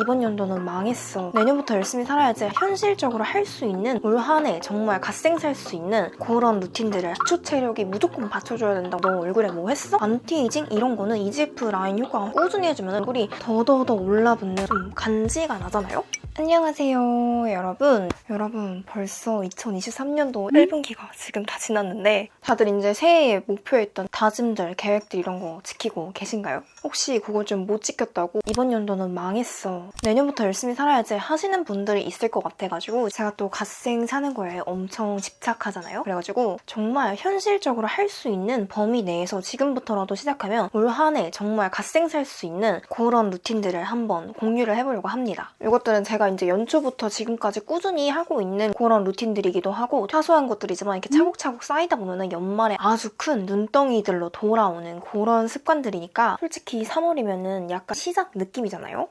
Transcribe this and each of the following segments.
이번 연도는 망했어. 내년부터 열심히 살아야지 현실적으로 할 수 있는 올 한 해 정말 갓생 살 수 있는 그런 루틴들을 기초 체력이 무조건 받쳐줘야 된다고 너 얼굴에 뭐 했어? 안티에이징 이런 거는 EGF 라인 효과가 꾸준히 해주면 얼굴이 더더더 올라붙는 좀 간지가 나잖아요? 안녕하세요 여러분 여러분 벌써 2023년도 1분기가 지금 다 지났는데 다들 이제 새해에 목표했던 다짐들 계획들 이런 거 지키고 계신가요? 혹시 그거 좀못 지켰다고 이번 연도는 망했어 내년부터 열심히 살아야지 하시는 분들이 있을 것 같아가지고 제가 또 갓생 사는 거에 엄청 집착하잖아요 그래가지고 정말 현실적으로 할 수 있는 범위 내에서 지금부터라도 시작하면 올 한 해 정말 갓생 살 수 있는 그런 루틴들을 한번 공유를 해보려고 합니다 이것들은 제가 이제 연초부터 지금까지 꾸준히 하고 있는 그런 루틴들이기도 하고 사소한 것들이지만 이렇게 차곡차곡 쌓이다 보면 연말에 아주 큰 눈덩이들로 돌아오는 그런 습관들이니까 솔직히 3월이면은 약간 시작 느낌이잖아요?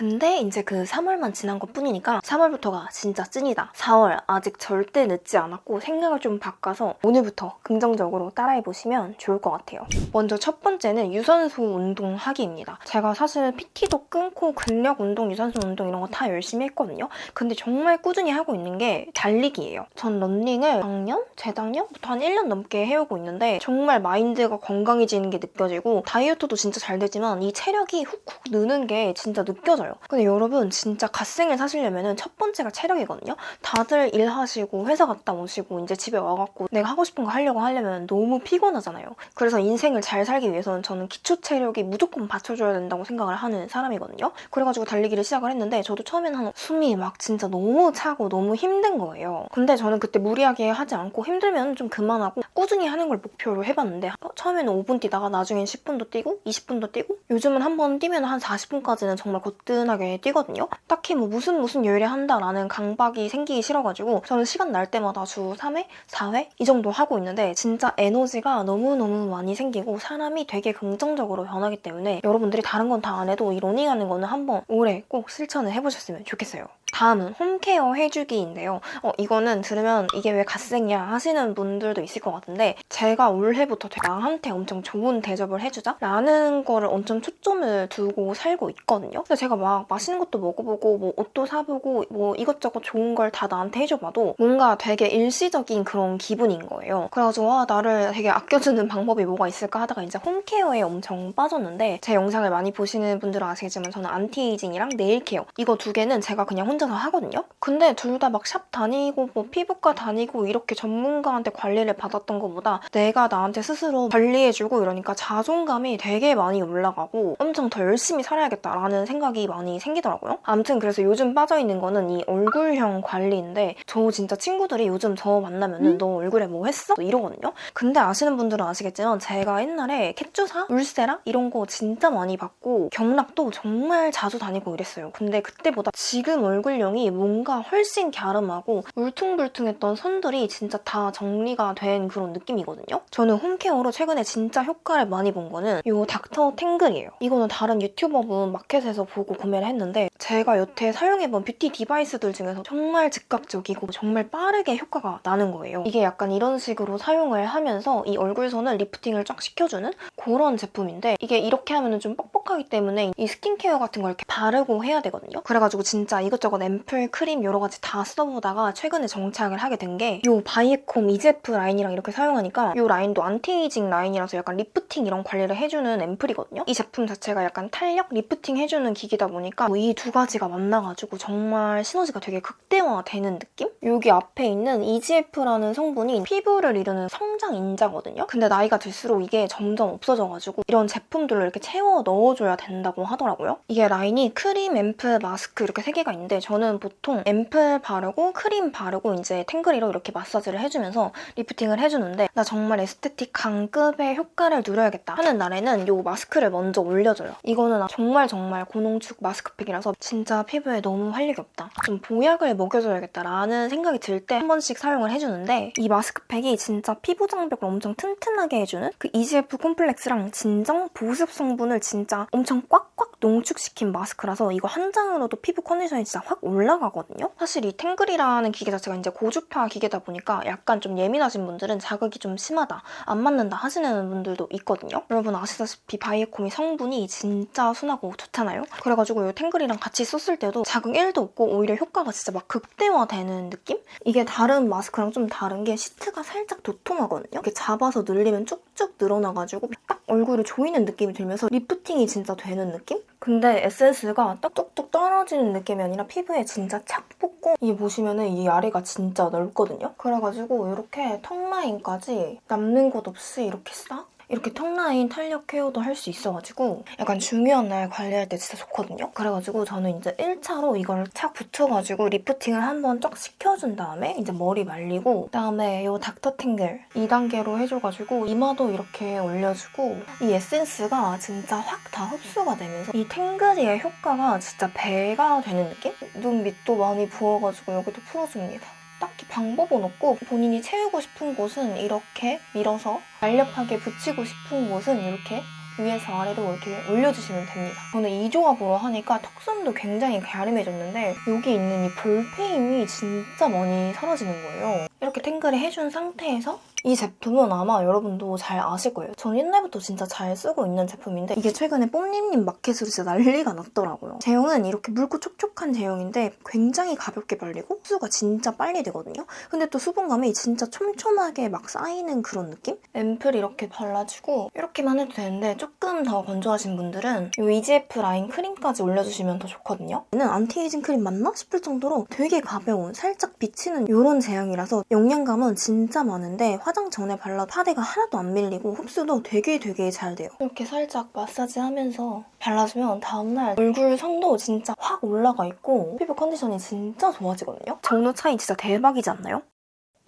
근데 이제 그 3월만 지난 것 뿐이니까 3월부터가 진짜 찐이다. 4월 아직 절대 늦지 않았고 생각을 좀 바꿔서 오늘부터 긍정적으로 따라해보시면 좋을 것 같아요. 먼저 첫 번째는 유산소 운동 하기입니다. 제가 사실 PT도 끊고 근력 운동, 유산소 운동 이런 거 다 열심히 했거든요. 근데 정말 꾸준히 하고 있는 게 달리기예요. 전 런닝을 작년? 재작년부터 한 1년 넘게 해오고 있는데 정말 마인드가 건강해지는 게 느껴지고 다이어트도 진짜 잘 되지만 이 체력이 훅훅 느는 게 진짜 느껴져요. 근데 여러분 진짜 갓생을 사시려면 첫 번째가 체력이거든요. 다들 일하시고 회사 갔다 오시고 이제 집에 와갖고 내가 하고 싶은 거 하려고 하려면 너무 피곤하잖아요. 그래서 인생을 잘 살기 위해서는 저는 기초 체력이 무조건 받쳐줘야 된다고 생각을 하는 사람이거든요. 그래가지고 달리기를 시작을 했는데 저도 처음에는 한 숨이 막 진짜 너무 차고 너무 힘든 거예요. 근데 저는 그때 무리하게 하지 않고 힘들면 좀 그만하고 꾸준히 하는 걸 목표로 해봤는데 어, 처음에는 5분 뛰다가 나중엔 10분도 뛰고 20분도 뛰고 요즘은 한 번 뛰면 한 40분까지는 정말 거뜬 하게 뛰거든요. 딱히 뭐 무슨 무슨 요일에 한다라는 강박이 생기기 싫어가지고 저는 시간 날 때마다 주 3회, 4회 이 정도 하고 있는데 진짜 에너지가 너무너무 많이 생기고 사람이 되게 긍정적으로 변하기 때문에 여러분들이 다른 건 다 안 해도 이 러닝하는 거는 한번 올해 꼭 실천을 해보셨으면 좋겠어요. 다음은 home care 해주기인데요. 어, 이거는 들으면 이게 왜 갓생이야 하시는 분들도 있을 것 같은데 제가 올해부터 나한테 엄청 좋은 대접을 해주자 라는 거를 엄청 초점을 두고 살고 있거든요. 근데 제가 막 맛있는 것도 먹어보고 뭐 옷도 사보고 뭐 이것저것 좋은 걸 다 나한테 해줘봐도 뭔가 되게 일시적인 그런 기분인 거예요. 그래가지고 와 나를 되게 아껴주는 방법이 뭐가 있을까 하다가 이제 home care에 엄청 빠졌는데 제 영상을 많이 보시는 분들은 아시겠지만 저는 anti-aging이랑 nail care 이거 두 개는 제가 그냥 혼자서 하거든요. 근데 둘 다 막 샵 다니고 뭐 피부과 다니고 이렇게 전문가한테 관리를 받았던 것보다 내가 나한테 스스로 관리해주고 이러니까 자존감이 되게 많이 올라가고 엄청 더 열심히 살아야겠다라는 생각이 많이 생기더라고요. 아무튼 그래서 요즘 빠져있는 거는 이 얼굴형 관리인데 저 진짜 친구들이 요즘 저 만나면은 음? 너 얼굴에 뭐 했어? 이러거든요. 근데 아시는 분들은 아시겠지만 제가 옛날에 윤곽주사, 울세라 이런 거 진짜 많이 받고 경락도 정말 자주 다니고 이랬어요. 근데 그때보다 지금 얼굴형이 뭔가 훨씬 갸름하고 울퉁불퉁했던 선들이 진짜 다 정리가 된 그런 느낌이거든요. 저는 home care로 최근에 진짜 효과를 많이 본 거는 이 닥터 탱글이에요. 이거는 다른 유튜버분 마켓에서 보고 구매를 했는데 제가 여태 사용해본 beauty device들 중에서 정말 즉각적이고 정말 빠르게 효과가 나는 거예요. 이게 약간 이런 식으로 사용을 하면서 이 얼굴선을 lifting을 쫙 시켜주는 그런 제품인데 이게 이렇게 하면 좀 뻑뻑하기 때문에 이 스킨케어 같은 걸 이렇게 바르고 해야 되거든요. 그래가지고 진짜 이것저것 앰플, 크림 여러 가지 다 써보다가 최근에 정착을 하게 된 게 이 바이에콤 EGF 라인이랑 이렇게 사용하니까 이 라인도 안티에이징 라인이라서 약간 리프팅 이런 관리를 해주는 앰플이거든요. 이 제품 자체가 약간 탄력 리프팅 해주는 기기다 보니까 이 두 가지가 만나가지고 정말 시너지가 되게 극대화되는 느낌? 여기 앞에 있는 EGF라는 성분이 피부를 이루는 성장 인자거든요. 근데 나이가 들수록 이게 점점 없어져가지고 이런 제품들로 이렇게 채워 넣어줘야 된다고 하더라고요. 이게 라인이 크림, 앰플, 마스크 이렇게 세 개가 있는데 저는 보통 앰플 바르고 크림 바르고 이제 탱글이로 이렇게 마사지를 해주면서 lifting을 해주는데 나 정말 aesthetic 간 급의 효과를 누려야겠다 하는 날에는 이 마스크를 먼저 올려줘요. 이거는 정말 정말 고농축 마스크팩이라서 진짜 피부에 너무 활력이 없다. 좀 보약을 먹여줘야겠다라는 생각이 들 때 한 번씩 사용을 해주는데 이 마스크팩이 진짜 피부 장벽을 엄청 튼튼하게 해주는 그 EGF complex랑 진정 보습 성분을 진짜 엄청 꽉꽉 농축시킨 마스크라서 이거 한 장으로도 피부 컨디션이 진짜 확확 올라가거든요. 사실 이 탱글이라는 기계 자체가 이제 고주파 기계다 보니까 약간 좀 예민하신 분들은 자극이 좀 심하다, 안 맞는다 하시는 분들도 있거든요. 여러분 아시다시피 바이에콤이 성분이 진짜 순하고 좋잖아요. 그래가지고 이 탱글이랑 같이 썼을 때도 자극 1도 없고 오히려 효과가 진짜 막 극대화되는 느낌? 이게 다른 마스크랑 좀 다른 게 시트가 살짝 도톰하거든요. 이렇게 잡아서 늘리면 쭉쭉 늘어나가지고 딱 얼굴을 조이는 느낌이 들면서 리프팅이 진짜 되는 느낌? 근데 에센스가 딱 뚝뚝 떨어지는 느낌이 아니라 피부 에 진짜 착 붙고 이 보시면은 이 아래가 진짜 넓거든요. 그래가지고 이렇게 턱 라인까지 남는 곳 없이 이렇게 싹 이렇게 턱라인 탄력 케어도 할 수 있어가지고 약간 중요한 날 관리할 때 진짜 좋거든요. 그래가지고 저는 이제 1차로 이걸 착 붙여가지고 리프팅을 한번 쫙 시켜준 다음에 이제 머리 말리고 그다음에 이 닥터탱글 2단계로 해줘가지고 이마도 이렇게 올려주고 이 에센스가 진짜 확 다 흡수가 되면서 이 탱글이의 효과가 진짜 배가 되는 느낌? 눈 밑도 많이 부어가지고 여기도 풀어줍니다. 딱히 방법은 없고 본인이 채우고 싶은 곳은 이렇게 밀어서 날렵하게 붙이고 싶은 곳은 이렇게 위에서 아래로 이렇게 올려주시면 됩니다. 저는 이 조합으로 하니까 턱선도 굉장히 갸름해졌는데 여기 있는 이 볼페임이 진짜 많이 사라지는 거예요. 이렇게 탱글을 해준 상태에서 이 제품은 아마 여러분도 잘 아실 거예요. 전 옛날부터 진짜 잘 쓰고 있는 제품인데 이게 최근에 뽐님님 마켓으로 진짜 난리가 났더라고요. 제형은 이렇게 묽고 촉촉한 제형인데 굉장히 가볍게 발리고 흡수가 진짜 빨리 되거든요. 근데 또 수분감이 진짜 촘촘하게 막 쌓이는 그런 느낌? 앰플 이렇게 발라주고 이렇게만 해도 되는데 조금 더 건조하신 분들은 이 EGF 라인 크림까지 올려주시면 더 좋거든요. 얘는 안티에이징 크림 맞나 싶을 정도로 되게 가벼운 살짝 비치는 이런 제형이라서 영양감은 진짜 많은데 화장 전에 발라 파데가 하나도 안 밀리고 흡수도 되게 되게 잘 돼요. 이렇게 살짝 마사지 하면서 발라주면 다음날 얼굴 선도 진짜 확 올라가 있고 피부 컨디션이 진짜 좋아지거든요. 정도 차이 진짜 대박이지 않나요?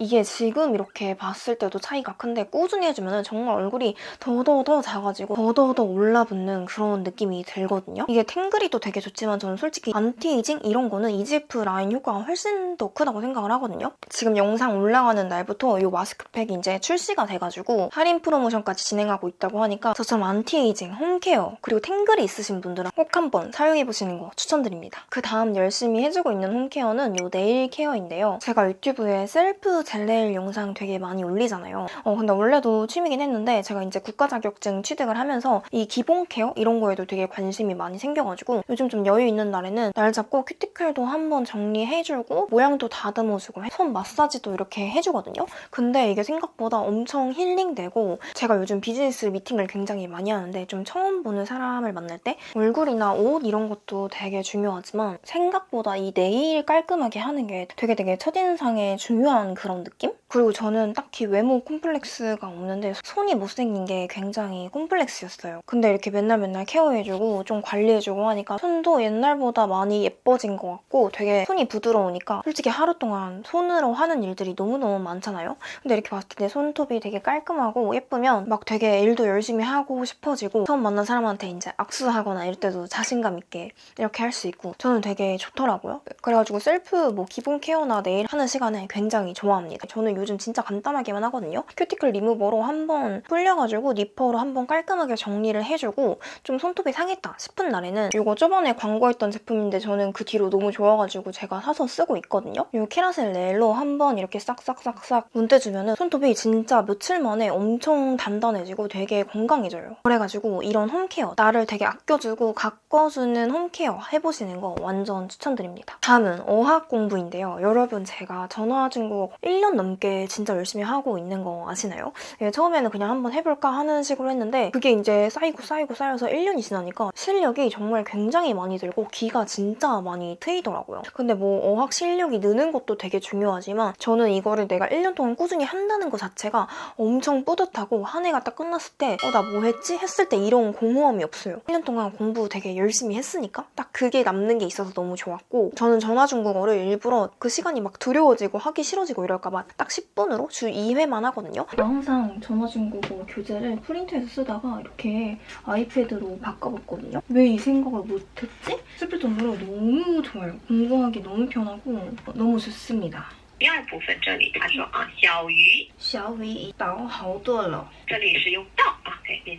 이게 지금 이렇게 봤을 때도 차이가 큰데 꾸준히 해주면 정말 얼굴이 더더더 작아지고 더더더 올라붙는 그런 느낌이 들거든요. 이게 탱글이도 되게 좋지만 저는 솔직히 안티에이징 이런 거는 EGF 라인 효과가 훨씬 더 크다고 생각을 하거든요. 지금 영상 올라가는 날부터 이 마스크팩이 이제 출시가 돼가지고 할인 프로모션까지 진행하고 있다고 하니까 저처럼 안티에이징, 홈케어 그리고 탱글이 있으신 분들은 꼭 한번 사용해보시는 거 추천드립니다. 그 다음 열심히 해주고 있는 홈케어는 이 네일 케어인데요. 제가 유튜브에 셀프 젤네일 영상 되게 많이 올리잖아요. 어, 근데 원래도 취미긴 했는데 제가 이제 국가 자격증 취득을 하면서 이 기본 케어 이런 거에도 되게 관심이 많이 생겨가지고 요즘 좀 여유 있는 날에는 날 잡고 큐티클도 한번 정리해주고 모양도 다듬어주고 손 마사지도 이렇게 해주거든요. 근데 이게 생각보다 엄청 힐링되고 제가 요즘 비즈니스 미팅을 굉장히 많이 하는데 좀 처음 보는 사람을 만날 때 얼굴이나 옷 이런 것도 되게 중요하지만 생각보다 이 네일 깔끔하게 하는 게 되게 되게 첫인상에 중요한 그런 느낌? 그리고 저는 딱히 외모 콤플렉스가 없는데 손이 못생긴 게 굉장히 콤플렉스였어요. 근데 이렇게 맨날 맨날 케어해주고 좀 관리해주고 하니까 손도 옛날보다 많이 예뻐진 것 같고 되게 손이 부드러우니까 솔직히 하루 동안 손으로 하는 일들이 너무너무 많잖아요. 근데 이렇게 봤을 때 손톱이 되게 깔끔하고 예쁘면 막 되게 일도 열심히 하고 싶어지고 처음 만난 사람한테 이제 악수하거나 이럴 때도 자신감 있게 이렇게 할 수 있고 저는 되게 좋더라고요. 그래가지고 셀프 뭐 기본 케어나 네일 하는 시간을 굉장히 좋아합니다. 저는 요즘 진짜 간단하게만 하거든요. 큐티클 리무버로 한번 불려가지고 니퍼로 한번 깔끔하게 정리를 해주고 좀 손톱이 상했다 싶은 날에는 이거 저번에 광고했던 제품인데 저는 그 뒤로 너무 좋아가지고 제가 사서 쓰고 있거든요. 이 키라셀 넬로 한번 이렇게 싹싹싹싹 문대주면 손톱이 진짜 며칠 만에 엄청 단단해지고 되게 건강해져요. 그래가지고 이런 홈케어 나를 되게 아껴주고 가꿔주는 홈케어 해보시는 거 완전 추천드립니다. 다음은 어학 공부인데요. 여러분 제가 전화 중국어 1년 넘게 진짜 열심히 하고 있는 거 아시나요? 예, 처음에는 그냥 한번 해볼까 하는 식으로 했는데 그게 이제 쌓이고 쌓이고 쌓여서 1년이 지나니까 실력이 정말 굉장히 많이 들고 기가 진짜 많이 트이더라고요. 근데 뭐 어학 실력이 느는 것도 되게 중요하지만 저는 이거를 내가 1년 동안 꾸준히 한다는 것 자체가 엄청 뿌듯하고 한 해가 딱 끝났을 때 어, 나 뭐 했지? 했을 때 이런 공허함이 없어요. 1년 동안 공부 되게 열심히 했으니까 딱 그게 남는 게 있어서 너무 좋았고 저는 전화 중국어를 일부러 그 시간이 막 두려워지고 하기 싫어지고 이럴까 봐 딱 10분으로 주 2회만 하거든요. 항상 전화 중국어 교재를 프린트해서 쓰다가 이렇게 아이패드로 바꿔봤거든요. 왜 이 생각을 못했지? 싶을 정도로 너무 좋아요. 공부하기 너무 편하고 너무 좋습니다. 第二部分这里他说啊，小鱼，小鱼已倒好多了。这里是用到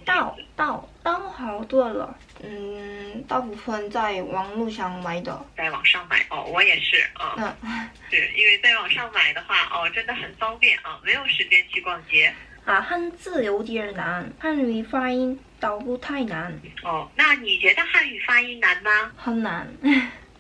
到到到好多了，嗯，大部分在网络上买的。在网上买哦，我也是啊，嗯是因为在网上买的话哦，真的很方便啊，没有时间去逛街啊，汉字有点难，汉语发音倒不太难，哦。那你觉得汉语发音难吗？很难。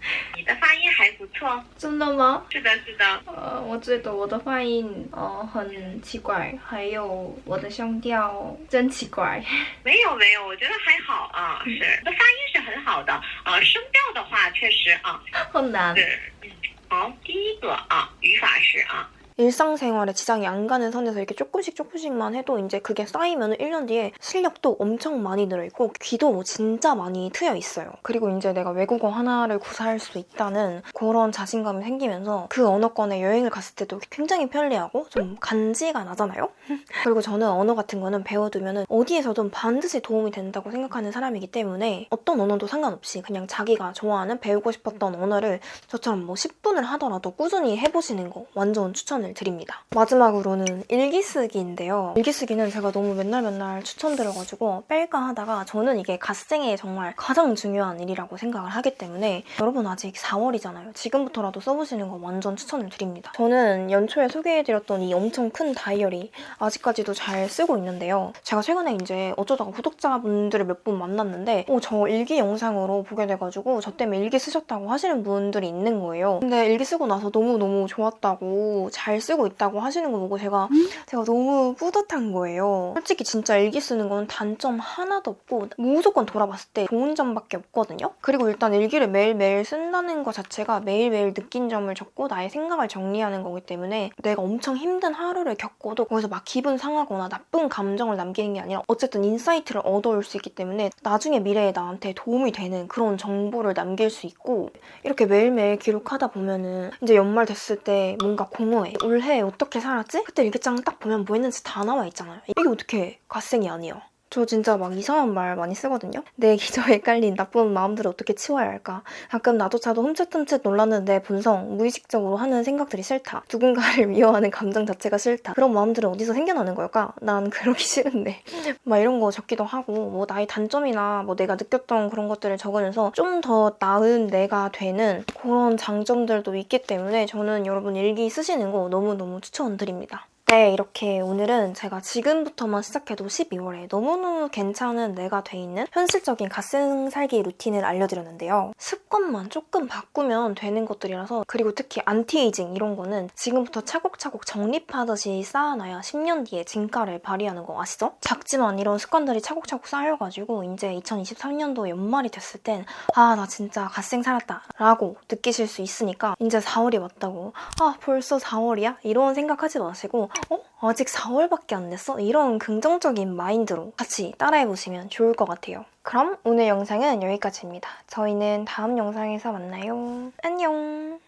你的发音还不错，真的吗？是的，是的。呃，我觉得我的发音呃很奇怪，还有我的声调真奇怪。没有没有，我觉得还好啊，是你的发音是很好的啊，声调的话确实啊很难。是嗯好，第一个啊语法是啊 일상생활에 지장이 안 가는 선에서 이렇게 조금씩 조금씩만 해도 이제 그게 쌓이면 1년 뒤에 실력도 엄청 많이 늘어있고 귀도 진짜 많이 트여 있어요. 그리고 이제 내가 외국어 하나를 구사할 수 있다는 그런 자신감이 생기면서 그 언어권에 여행을 갔을 때도 굉장히 편리하고 좀 간지가 나잖아요? 그리고 저는 언어 같은 거는 배워두면 어디에서든 반드시 도움이 된다고 생각하는 사람이기 때문에 어떤 언어도 상관없이 그냥 자기가 좋아하는 배우고 싶었던 언어를 저처럼 뭐 10분을 하더라도 꾸준히 해보시는 거 완전 추천을 드립니다. 마지막으로는 일기 쓰기인데요. 일기 쓰기는 제가 너무 맨날 맨날 추천드려가지고 뺄까 하다가 저는 이게 갓생에 정말 가장 중요한 일이라고 생각을 하기 때문에 여러분 아직 4월이잖아요. 지금부터라도 써보시는 거 완전 추천을 드립니다. 저는 연초에 소개해드렸던 이 엄청 큰 다이어리 아직까지도 잘 쓰고 있는데요. 제가 최근에 이제 어쩌다가 구독자분들을 몇 분 만났는데 어, 저 일기 영상으로 보게 돼가지고 저 때문에 일기 쓰셨다고 하시는 분들이 있는 거예요. 근데 일기 쓰고 나서 너무너무 좋았다고 잘 쓰고 있다고 하시는 거 보고 제가 제가 너무 뿌듯한 거예요. 솔직히 진짜 일기 쓰는 건 단점 하나도 없고 무조건 돌아봤을 때 좋은 점밖에 없거든요. 그리고 일단 일기를 매일매일 쓴다는 것 자체가 매일매일 느낀 점을 적고 나의 생각을 정리하는 거기 때문에 내가 엄청 힘든 하루를 겪고도 거기서 막 기분 상하거나 나쁜 감정을 남기는 게 아니라 어쨌든 인사이트를 얻어올 수 있기 때문에 나중에 미래에 나한테 도움이 되는 그런 정보를 남길 수 있고 이렇게 매일매일 기록하다 보면은 이제 연말 됐을 때 뭔가 공허해. 올해 어떻게 살았지? 그때 일기장 딱 보면 뭐 했는지 다 나와 있잖아요. 이게 어떻게 갓생이 아니에요? 저 진짜 막 이상한 말 많이 쓰거든요. 내 기저에 깔린 나쁜 마음들을 어떻게 치워야 할까? 가끔 나조차도 흠칫흠칫 놀라는 내 본성, 무의식적으로 하는 생각들이 싫다. 누군가를 미워하는 감정 자체가 싫다. 그런 마음들은 어디서 생겨나는 걸까? 난 그러기 싫은데. 막 이런 거 적기도 하고, 뭐 나의 단점이나 뭐 내가 느꼈던 그런 것들을 적으면서 좀 더 나은 내가 되는 그런 장점들도 있기 때문에 저는 여러분 일기 쓰시는 거 너무너무 추천드립니다. 네, 이렇게 오늘은 제가 지금부터만 시작해도 12월에 너무너무 괜찮은 내가 돼 있는 현실적인 갓생 살기 루틴을 알려드렸는데요. 습관만 조금 바꾸면 되는 것들이라서 그리고 특히 안티에이징 이런 거는 지금부터 차곡차곡 정립하듯이 쌓아놔야 10년 뒤에 진가를 발휘하는 거 아시죠? 작지만 이런 습관들이 차곡차곡 쌓여가지고 이제 2023년도 연말이 됐을 땐 아, 나 진짜 갓생 살았다 라고 느끼실 수 있으니까 이제 4월이 왔다고 아, 벌써 4월이야? 이런 생각하지 마시고 어? 아직 4월밖에 안 됐어? 이런 긍정적인 마인드로 같이 따라해보시면 좋을 것 같아요. 그럼 오늘 영상은 여기까지입니다. 저희는 다음 영상에서 만나요. 안녕!